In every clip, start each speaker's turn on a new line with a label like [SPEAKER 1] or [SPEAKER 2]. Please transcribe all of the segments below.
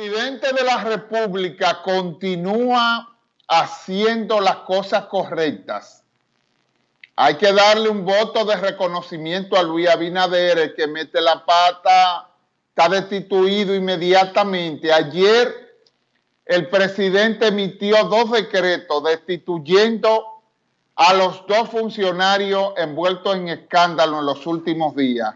[SPEAKER 1] presidente de la República continúa haciendo las cosas correctas, hay que darle un voto de reconocimiento a Luis Abinader, el que mete la pata, está destituido inmediatamente. Ayer el presidente emitió dos decretos destituyendo a los dos funcionarios envueltos en escándalo en los últimos días.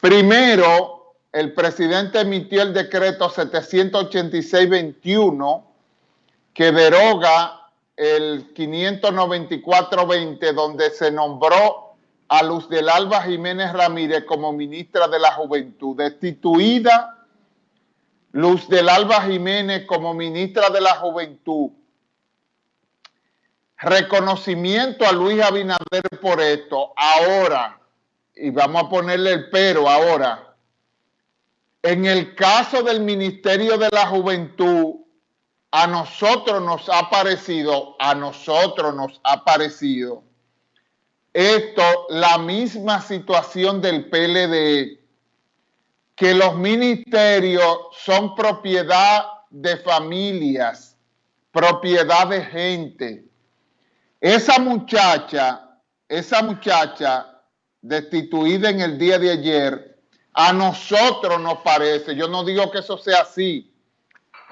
[SPEAKER 1] Primero, el presidente emitió el decreto 786-21 que deroga el 594-20 donde se nombró a Luz del Alba Jiménez Ramírez como ministra de la Juventud, destituida Luz del Alba Jiménez como ministra de la Juventud. Reconocimiento a Luis Abinader por esto. Ahora, y vamos a ponerle el pero ahora, en el caso del Ministerio de la Juventud, a nosotros nos ha parecido, a nosotros nos ha parecido esto, la misma situación del PLD, que los ministerios son propiedad de familias, propiedad de gente. Esa muchacha, esa muchacha destituida en el día de ayer, a nosotros nos parece, yo no digo que eso sea así,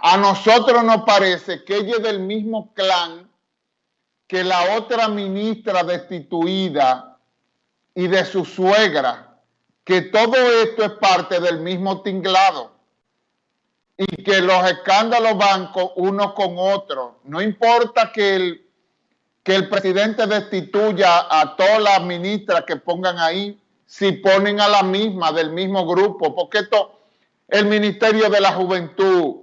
[SPEAKER 1] a nosotros nos parece que ella es del mismo clan que la otra ministra destituida y de su suegra, que todo esto es parte del mismo tinglado y que los escándalos van uno con otro. No importa que el que el presidente destituya a todas las ministras que pongan ahí, si ponen a la misma, del mismo grupo, porque esto, el Ministerio de la Juventud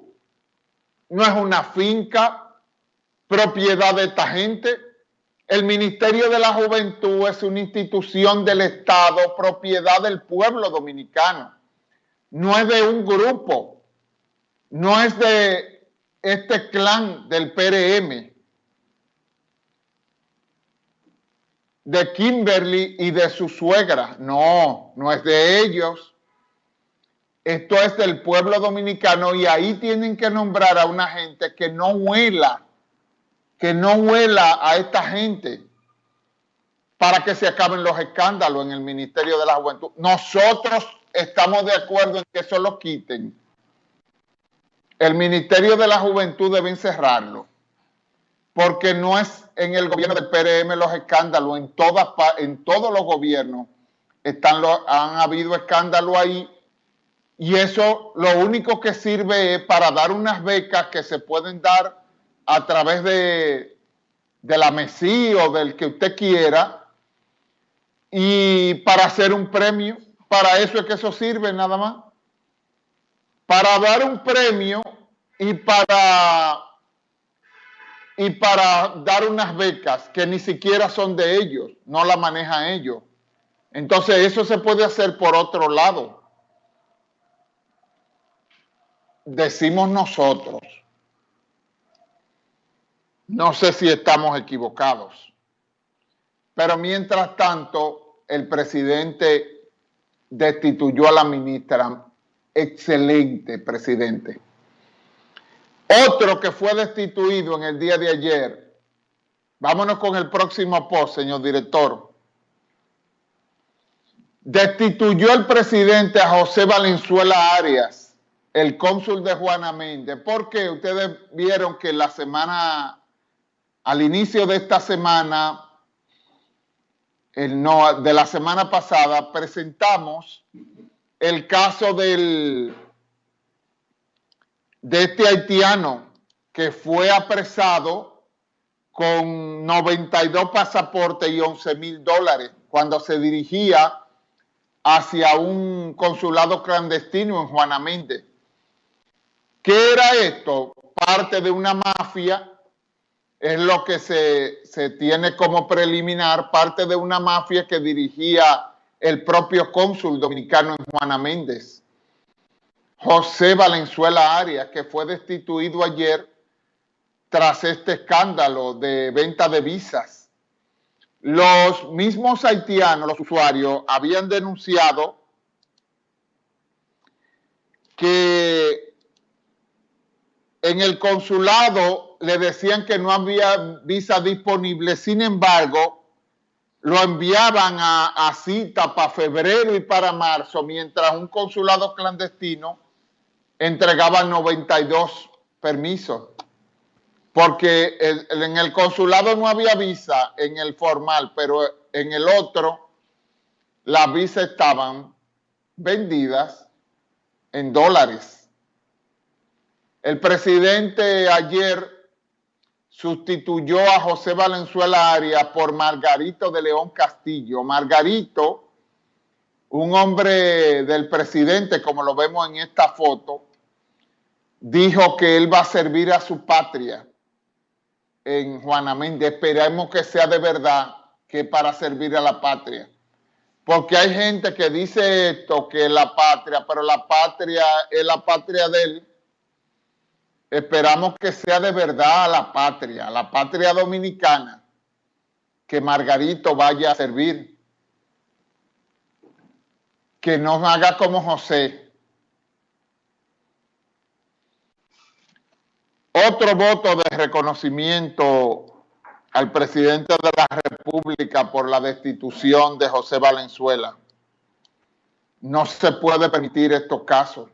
[SPEAKER 1] no es una finca, propiedad de esta gente. El Ministerio de la Juventud es una institución del Estado, propiedad del pueblo dominicano. No es de un grupo, no es de este clan del PRM de Kimberly y de su suegra. No, no es de ellos. Esto es del pueblo dominicano y ahí tienen que nombrar a una gente que no huela, que no huela a esta gente para que se acaben los escándalos en el Ministerio de la Juventud. Nosotros estamos de acuerdo en que eso lo quiten. El Ministerio de la Juventud debe encerrarlo porque no es en el gobierno del PRM los escándalos, en, todas, en todos los gobiernos están han habido escándalos ahí y eso lo único que sirve es para dar unas becas que se pueden dar a través de, la MESI o del que usted quiera y para hacer un premio, para eso es que eso sirve nada más, para dar un premio y para y para dar unas becas que ni siquiera son de ellos, no la manejan ellos. Entonces eso se puede hacer por otro lado. Decimos nosotros. No sé si estamos equivocados. Pero mientras tanto, el presidente destituyó a la ministra. Excelente presidente. Otro que fue destituido en el día de ayer. Vámonos con el próximo post, señor director. Destituyó el presidente a José Valenzuela Arias, el cónsul de Juana Méndez, porque ustedes vieron que la semana, al inicio de esta semana, no, de la semana pasada, presentamos el caso del de este haitiano que fue apresado con 92 pasaportes y 11 mil dólares cuando se dirigía hacia un consulado clandestino en Juana Méndez. ¿Qué era esto? Parte de una mafia, es lo que se, se tiene como preliminar, parte de una mafia que dirigía el propio cónsul dominicano en Juana Méndez. José Valenzuela Arias, que fue destituido ayer tras este escándalo de venta de visas. Los mismos haitianos, los usuarios, habían denunciado que en el consulado le decían que no había visa disponible, sin embargo, lo enviaban a, cita para febrero y para marzo, mientras un consulado clandestino entregaba 92 permisos. Porque en el consulado no había visa en el formal, pero en el otro las visas estaban vendidas en dólares. El presidente ayer sustituyó a José Valenzuela Arias por Margarito de León Castillo. Margarito, un hombre del presidente, como lo vemos en esta foto, dijo que él va a servir a su patria en Juana Méndez. Esperemos que sea de verdad que para servir a la patria. Porque hay gente que dice esto, que la patria, pero la patria es la patria de él. Esperamos que sea de verdad la patria, la patria dominicana, que Margarito vaya a servir. Que no haga como José. Otro voto de reconocimiento al presidente de la República por la destitución de José Valenzuela. No se puede permitir estos casos,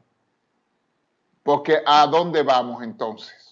[SPEAKER 1] porque ¿a dónde vamos entonces?